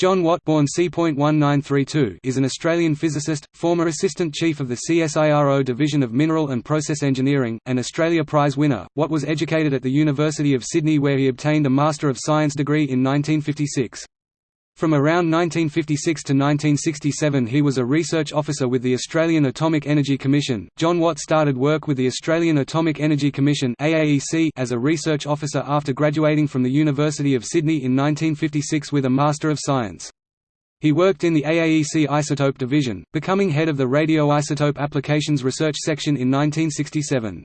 John Watt born C.1932 is an Australian physicist, former Assistant Chief of the CSIRO Division of Mineral and Process Engineering, and Australia Prize winner. Watt was educated at the University of Sydney where he obtained a Master of Science degree in 1956. From around 1956 to 1967 he was a research officer with the Australian Atomic Energy Commission. John Watt started work with the Australian Atomic Energy Commission AAEC as a research officer after graduating from the University of Sydney in 1956 with a Master of Science. He worked in the AAEC Isotope Division, becoming head of the Radioisotope Applications Research Section in 1967.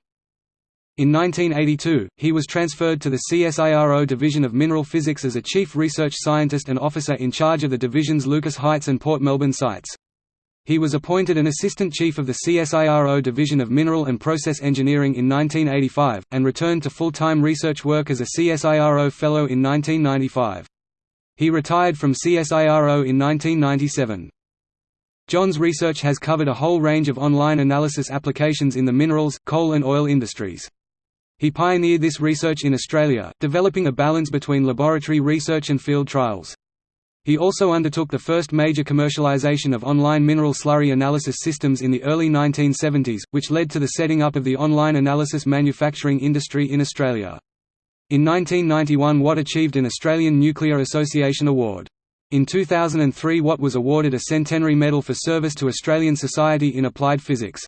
In 1982, he was transferred to the CSIRO Division of Mineral Physics as a chief research scientist and officer in charge of the division's Lucas Heights and Port Melbourne sites. He was appointed an assistant chief of the CSIRO Division of Mineral and Process Engineering in 1985, and returned to full-time research work as a CSIRO Fellow in 1995. He retired from CSIRO in 1997. John's research has covered a whole range of online analysis applications in the minerals, coal and oil industries. He pioneered this research in Australia, developing a balance between laboratory research and field trials. He also undertook the first major commercialization of online mineral slurry analysis systems in the early 1970s, which led to the setting up of the online analysis manufacturing industry in Australia. In 1991 Watt achieved an Australian Nuclear Association Award. In 2003 Watt was awarded a Centenary Medal for service to Australian Society in Applied Physics.